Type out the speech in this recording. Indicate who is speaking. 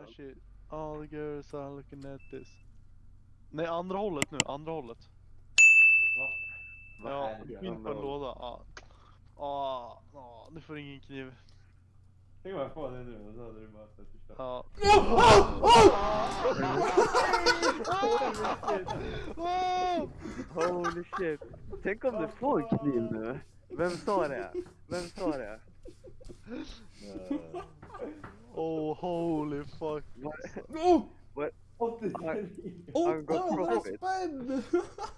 Speaker 1: My shit. All the girls are looking at this. Nej, andra hållet nu. Andra hållet.
Speaker 2: Va? Vad
Speaker 1: Ja,
Speaker 2: är det?
Speaker 1: på en låda. Ja. Ja, nu får ingen kniv.
Speaker 2: Tänk om jag får det nu och så hade du bara sett förstört.
Speaker 1: Ja.
Speaker 3: Holy shit. Tänk om du får en kniv nu. Vem sa det? Vem sa det?
Speaker 1: Motherfucker. What? No!
Speaker 4: What?
Speaker 2: What
Speaker 4: did
Speaker 3: I, I,
Speaker 4: going
Speaker 3: to
Speaker 4: I, I,